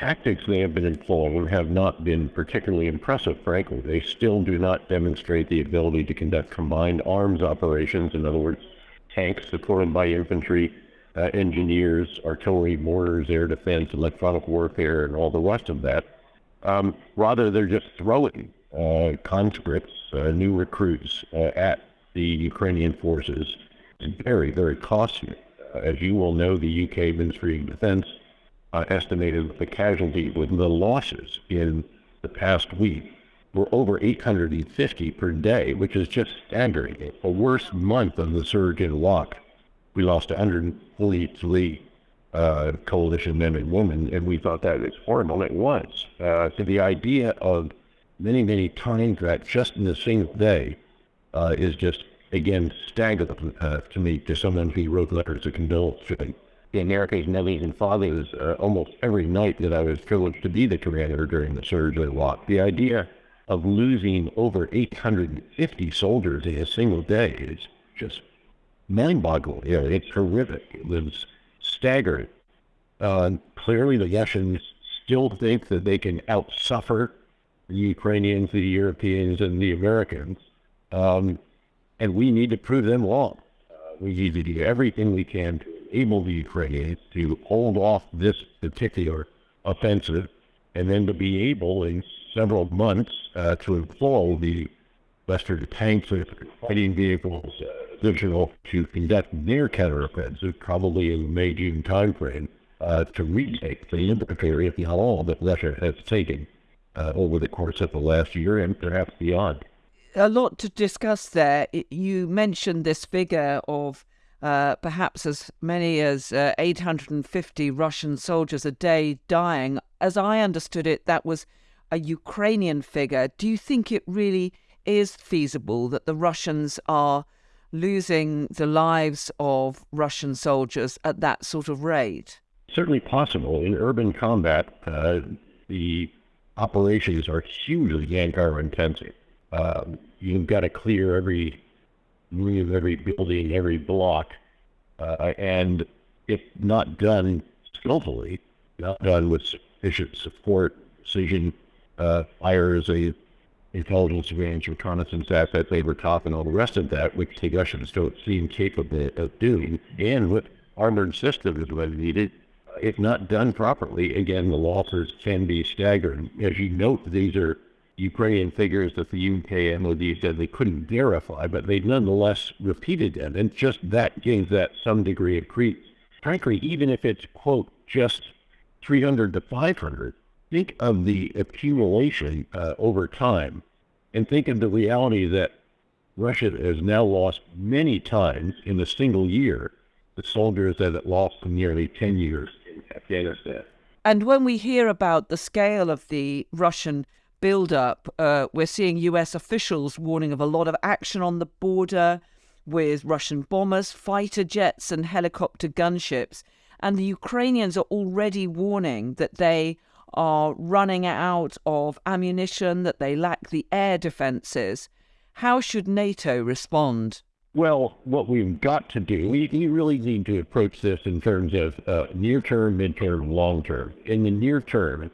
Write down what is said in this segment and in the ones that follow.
tactics they have been employing have not been particularly impressive, frankly. They still do not demonstrate the ability to conduct combined arms operations, in other words, tanks supported by infantry, uh, engineers, artillery, mortars, air defense, electronic warfare, and all the rest of that. Um, rather, they're just throwing uh, conscripts, uh, new recruits uh, at the Ukrainian forces. It's very, very costly. Uh, as you will know, the UK Ministry of Defense uh, estimated the casualties with the losses in the past week were over 850 per day, which is just staggering. A worse month of the surge in Iraq. We lost 143 uh, coalition men and women, and we thought that was horrible. It was. Uh, the idea of many, many times that just in the single day uh, is just, again, staggering uh, to me, to someone who wrote letters of condolence the America's nevies and fathers uh, almost every night that I was privileged to be the commander during the surge of Iraq. The idea of losing over 850 soldiers in a single day is just mind-boggling. Yeah, it's horrific. It was staggering. Uh, clearly, the Russians still think that they can outsuffer the Ukrainians, the Europeans, and the Americans, um, and we need to prove them wrong. Uh, we need to do everything we can to enable the Ukrainians to hold off this particular offensive, and then to be able in several months uh, to employ the Western tanks and fighting vehicles additional to conduct their counteroffensive, probably in the May-June timeframe, uh, to retake the inventory, if not all, that Russia has taken uh, over the course of the last year and perhaps beyond. A lot to discuss there. You mentioned this figure of uh, perhaps as many as uh, 850 Russian soldiers a day dying. As I understood it, that was a Ukrainian figure. Do you think it really is feasible that the Russians are losing the lives of Russian soldiers at that sort of rate? Certainly possible. In urban combat, uh, the operations are hugely manpower intensive. Um, you've got to clear every room, every building, every block, uh, and if not done skillfully, not done with sufficient support, precision, uh, fires, a intelligence surveillance, reconnaissance assets, labor top, and all the rest of that, which the Russians don't seem capable of doing, and with armored systems when needed, if not done properly, again, the losses can be staggering. As you note, these are Ukrainian figures that the UK and the MOD said they couldn't verify, but they nonetheless repeated them, and just that gives that some degree of credence. Frankly, even if it's, quote, just 300 to 500, think of the accumulation uh, over time and think of the reality that Russia has now lost many times in a single year the soldiers that it lost in nearly 10 years in Afghanistan. And when we hear about the scale of the Russian build-up, uh, we're seeing US officials warning of a lot of action on the border with Russian bombers, fighter jets, and helicopter gunships. And the Ukrainians are already warning that they are running out of ammunition, that they lack the air defences. How should NATO respond? Well, what we've got to do, we, we really need to approach this in terms of uh, near term, mid term, long term. In the near term,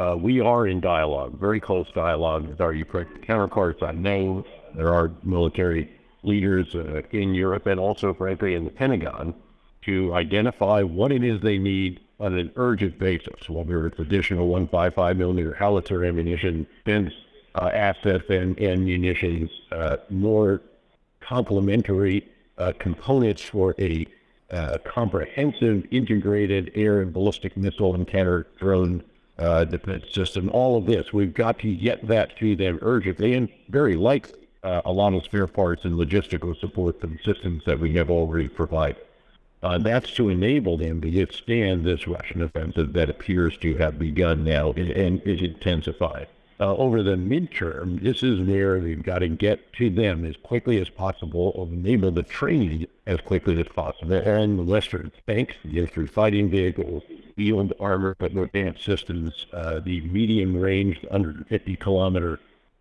uh, we are in dialogue, very close dialogue with our Ukrainian counterparts. I know there are military leaders uh, in Europe and also, frankly, in the Pentagon to identify what it is they need on an urgent basis, whether it's additional 155 millimeter howitzer ammunition, defense uh, assets and, and munitions, uh, more complementary uh, components for a uh, comprehensive integrated air and ballistic missile and counter drone uh, defense system. All of this, we've got to get that to them urgently and very likely uh, a lot of spare parts and logistical support the systems that we have already provided. Uh, that's to enable them to withstand this Russian offensive that appears to have begun now and, and is intensified. Uh, over the midterm, this is where we've got to get to them as quickly as possible enable the training as quickly as possible. And the Western tanks, get through fighting vehicles, field armor, but advanced systems, uh, the medium range, 150 kilometer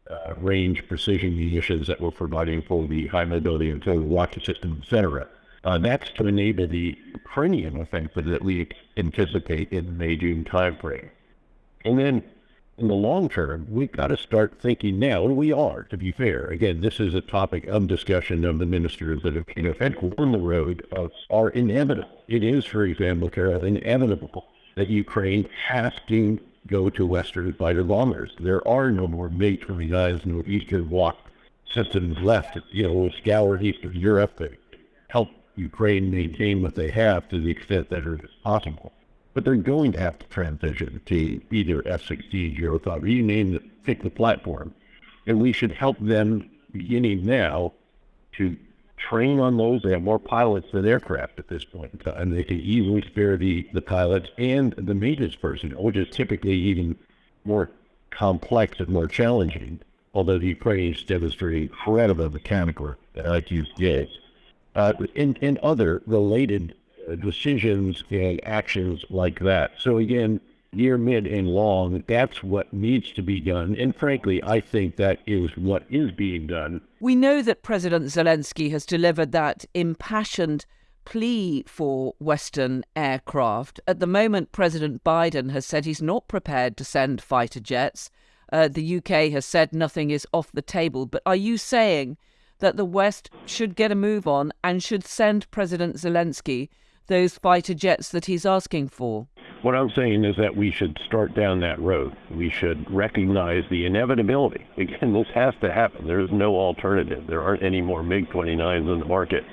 uh, range precision munitions that we're providing for the high mobility and total rocket system, etc. Uh, that's to enable the Ukrainian offensive that we anticipate in the May-June timeframe. And then in the long term, we've got to start thinking now, and we are, to be fair. Again, this is a topic of discussion of the ministers that have, you know, had on the road of, are inevitable. It is, for example, Carol, inevitable that Ukraine has to go to Western fighter bombers. There are no more MiG-29s, no Eastern Bloc systems left, you know, scoured Eastern Europe to help Ukraine maintain what they have to the extent that it is possible but they're going to have to transition to either F-16, Eurofighter, you name it, pick the platform. And we should help them beginning now to train on those. They have more pilots than aircraft at this point in time. They can easily spare the, the pilots and the maintenance personnel, which is typically even more complex and more challenging, although the Ukrainians demonstrate incredible mechanical IQs. Uh, and, and other related uh, decisions and actions like that. So again, near, mid, and long, that's what needs to be done. And frankly, I think that is what is being done. We know that President Zelensky has delivered that impassioned plea for Western aircraft. At the moment, President Biden has said he's not prepared to send fighter jets. Uh, the UK has said nothing is off the table. But are you saying that the West should get a move on and should send President Zelensky those fighter jets that he's asking for? What I'm saying is that we should start down that road. We should recognize the inevitability. Again, this has to happen. There's no alternative. There aren't any more MiG 29s in the market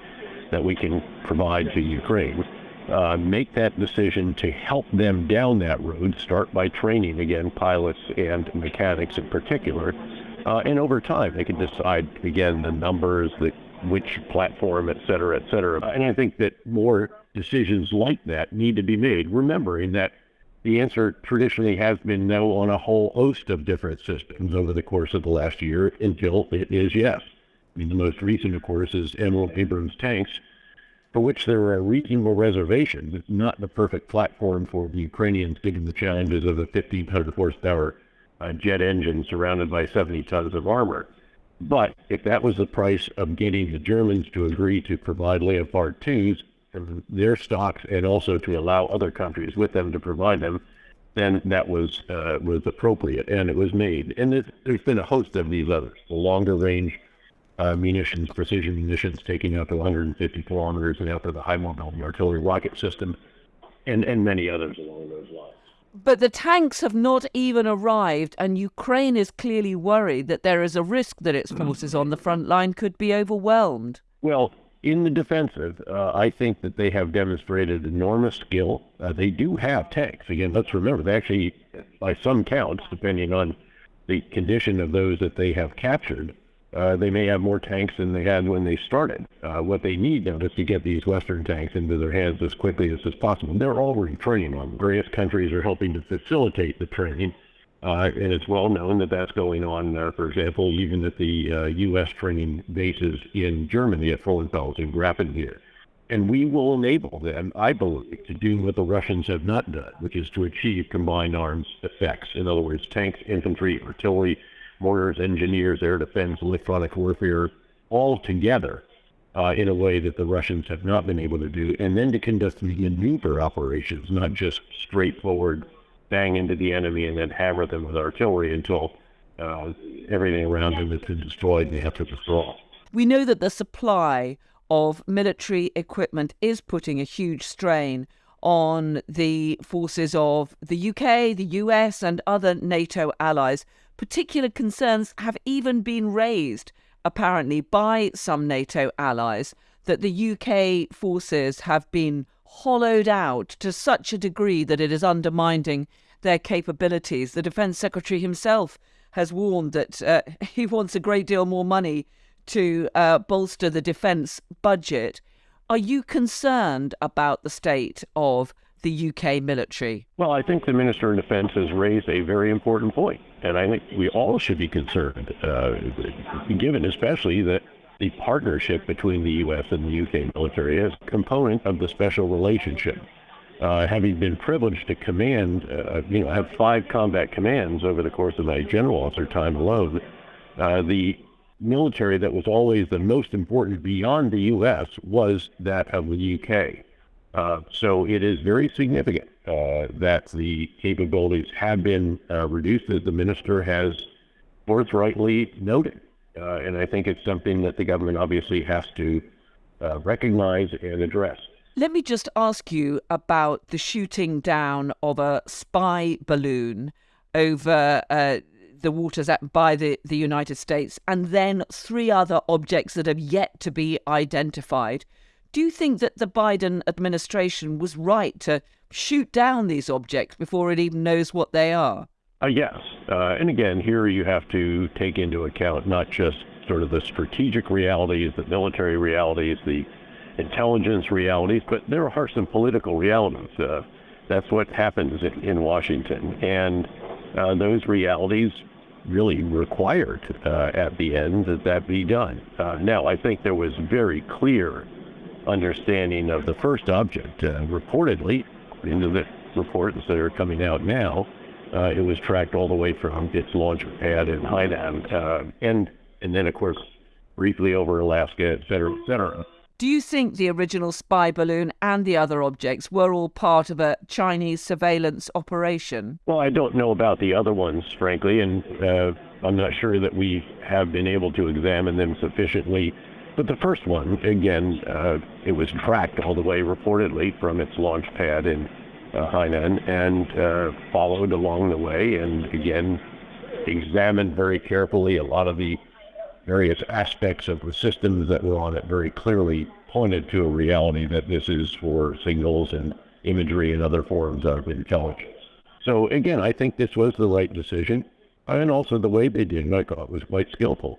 that we can provide to Ukraine. Uh, make that decision to help them down that road. Start by training, again, pilots and mechanics in particular. Uh, and over time, they can decide, again, the numbers, the which platform, et cetera, et cetera. And I think that more decisions like that need to be made, remembering that the answer traditionally has been no on a whole host of different systems over the course of the last year until it is yes. I mean, the most recent, of course, is M1 Abrams tanks, for which there are reasonable reservations. It's not the perfect platform for the Ukrainians given the challenges of a 1,500 horsepower uh, jet engine surrounded by 70 tons of armor. But if that was the price of getting the Germans to agree to provide Leopard 2s from their stocks and also to allow other countries with them to provide them, then that was uh, was appropriate and it was made. And it, there's been a host of these others. The longer range uh, munitions, precision munitions taking out to 150 kilometers and after the high mobility artillery rocket system, and, and many others along those lines. But the tanks have not even arrived, and Ukraine is clearly worried that there is a risk that its forces on the front line could be overwhelmed. Well, in the defensive, uh, I think that they have demonstrated enormous skill. Uh, they do have tanks. Again, let's remember, they actually, by some counts, depending on the condition of those that they have captured, uh, they may have more tanks than they had when they started. Uh, what they need now is to get these Western tanks into their hands as quickly as is possible. They're already training on them. Various countries are helping to facilitate the training, uh, and it's well known that that's going on, uh, for example, even at the U.S. Uh, training bases in Germany at Frauenfeld and Grafenwoehr. And we will enable them, I believe, to do what the Russians have not done, which is to achieve combined arms effects. In other words, tanks, infantry, artillery, mortars, engineers, air defense, electronic warfare, all together uh, in a way that the Russians have not been able to do, and then to conduct the maneuver operations, not just straightforward bang into the enemy and then hammer them with artillery until uh, everything around them has been destroyed and they have to withdraw. We know that the supply of military equipment is putting a huge strain on the forces of the UK, the US, and other NATO allies Particular concerns have even been raised, apparently, by some NATO allies that the UK forces have been hollowed out to such a degree that it is undermining their capabilities. The Defence Secretary himself has warned that uh, he wants a great deal more money to uh, bolster the defence budget. Are you concerned about the state of the UK military? Well, I think the Minister of Defense has raised a very important point, and I think we all should be concerned, uh, given especially that the partnership between the U.S. and the UK military is a component of the special relationship. Uh, having been privileged to command, uh, you know, have five combat commands over the course of my general officer time alone, uh, the military that was always the most important beyond the U.S. was that of the UK. Uh, so it is very significant uh, that the capabilities have been uh, reduced, as the minister has forthrightly noted. Uh, and I think it's something that the government obviously has to uh, recognize and address. Let me just ask you about the shooting down of a spy balloon over the waters at, by the, the United States, and then three other objects that have yet to be identified. Do you think that the Biden administration was right to shoot down these objects before it even knows what they are? Uh, yes. Uh, and again, here you have to take into account not just sort of the strategic realities, the military realities, the intelligence realities, but there are some political realities. Uh, that's what happens in, in Washington. And uh, those realities really required uh, at the end that that be done. Uh, now, I think there was very clear understanding of the first object. Uh, reportedly, into the reports that are coming out now, uh, it was tracked all the way from its launch pad in Hainan, uh, and and then of course briefly over Alaska, et cetera, et cetera. Do you think the original spy balloon and the other objects were all part of a Chinese surveillance operation? Well, I don't know about the other ones, frankly, and uh, I'm not sure that we have been able to examine them sufficiently. But the first one, again, uh, it was tracked all the way reportedly from its launch pad in uh, Hainan and uh, followed along the way, and again, examined very carefully a lot of the various aspects of the systems that were on it very clearly pointed to a reality that this is for signals and imagery and other forms of intelligence. So again, I think this was the right decision, and also the way they did it, I thought was quite skillful.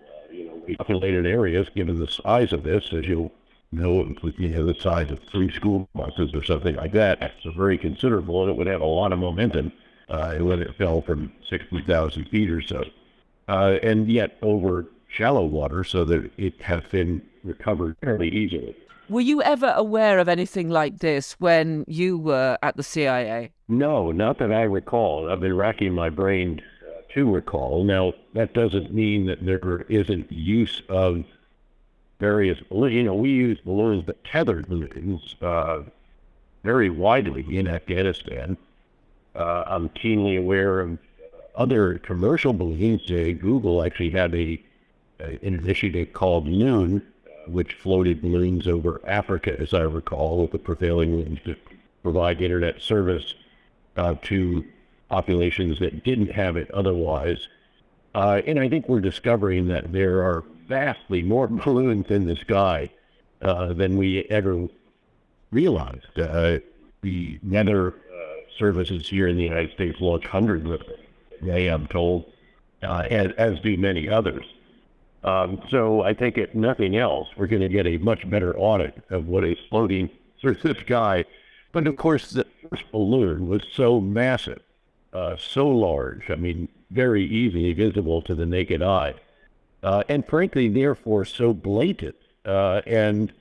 You populated areas, given the size of this, as you'll know, you know, the size of three school buses or something like that, it's very considerable, and it would have a lot of momentum uh, when it fell from 60,000 feet or so. Uh, and yet, over shallow water so that it has been recovered fairly easily. Were you ever aware of anything like this when you were at the CIA? No, not that I recall. I've been racking my brain to recall. Now, that doesn't mean that there isn't use of various balloons. You know, we use balloons, but tethered balloons, uh, very widely in Afghanistan. Uh, I'm keenly aware of other commercial balloons. Uh, Google actually had a an initiative called Loon, which floated balloons over Africa, as I recall, with the prevailing winds to provide internet service uh, to populations that didn't have it otherwise. Uh, and I think we're discovering that there are vastly more balloons in the sky uh, than we ever realized. Uh, the weather services here in the United States launch hundreds of them, they, I'm told, uh, as, as do many others. Um, so I think if nothing else, we're going to get a much better audit of what is floating through the sky. But of course, the first balloon was so massive, uh, so large, I mean, very easily visible to the naked eye, uh, and frankly, therefore, so blatant. Uh, and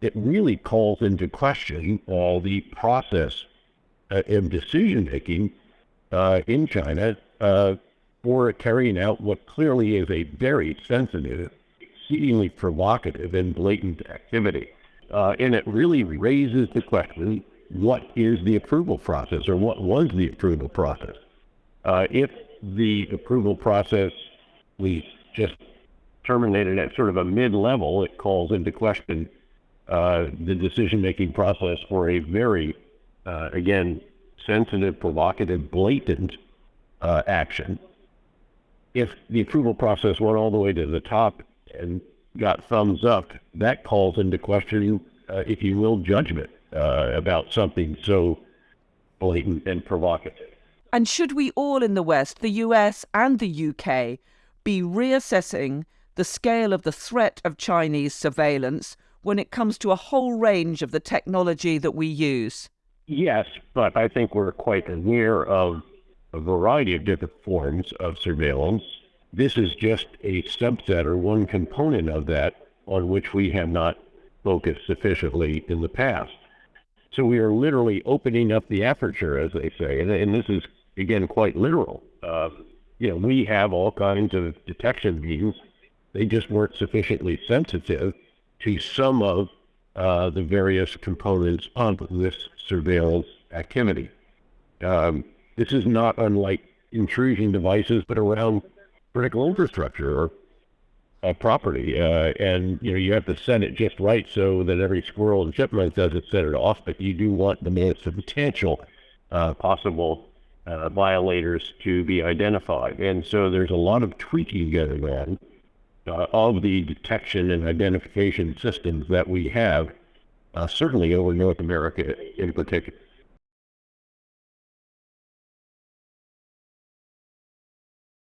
it really calls into question all the process uh, of decision making uh, in China uh, for carrying out what clearly is a very sensitive, exceedingly provocative, and blatant activity. Uh, and it really raises the question what is the approval process or what was the approval process? Uh, if the approval process we just terminated at sort of a mid level, it calls into question uh, the decision making process for a very, uh, again, sensitive, provocative, blatant uh, action if the approval process went all the way to the top and got thumbs up, that calls into question, uh, if you will, judgment uh, about something so blatant and provocative. And should we all in the West, the US and the UK, be reassessing the scale of the threat of Chinese surveillance when it comes to a whole range of the technology that we use? Yes, but I think we're quite aware of a variety of different forms of surveillance. This is just a subset or one component of that on which we have not focused sufficiently in the past. So we are literally opening up the aperture, as they say, and, and this is again quite literal. Uh, you know, we have all kinds of detection means; they just weren't sufficiently sensitive to some of uh, the various components of this surveillance activity. Um, this is not unlike intrusion devices, but around critical infrastructure or uh, property. Uh, and you know you have to set it just right so that every squirrel and chipmunk doesn't set it off, but you do want the most substantial uh, possible uh, violators to be identified. And so there's a lot of tweaking going on uh, of the detection and identification systems that we have, uh, certainly over North America in particular.